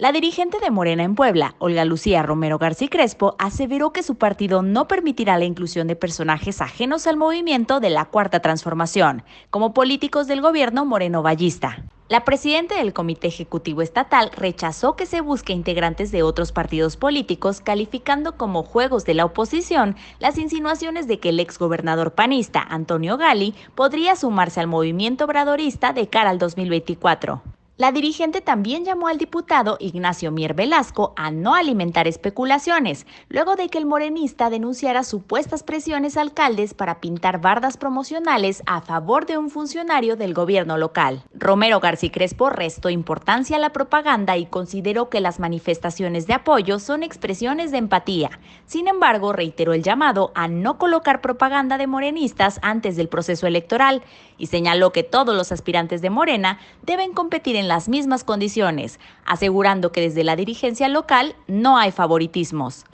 La dirigente de Morena en Puebla, Olga Lucía Romero García Crespo, aseveró que su partido no permitirá la inclusión de personajes ajenos al movimiento de la Cuarta Transformación, como políticos del gobierno moreno vallista. La presidenta del Comité Ejecutivo Estatal rechazó que se busque integrantes de otros partidos políticos, calificando como juegos de la oposición las insinuaciones de que el exgobernador panista Antonio Gali podría sumarse al movimiento obradorista de cara al 2024. La dirigente también llamó al diputado Ignacio Mier Velasco a no alimentar especulaciones, luego de que el morenista denunciara supuestas presiones a alcaldes para pintar bardas promocionales a favor de un funcionario del gobierno local. Romero García Crespo restó importancia a la propaganda y consideró que las manifestaciones de apoyo son expresiones de empatía. Sin embargo, reiteró el llamado a no colocar propaganda de morenistas antes del proceso electoral y señaló que todos los aspirantes de Morena deben competir en las mismas condiciones, asegurando que desde la dirigencia local no hay favoritismos.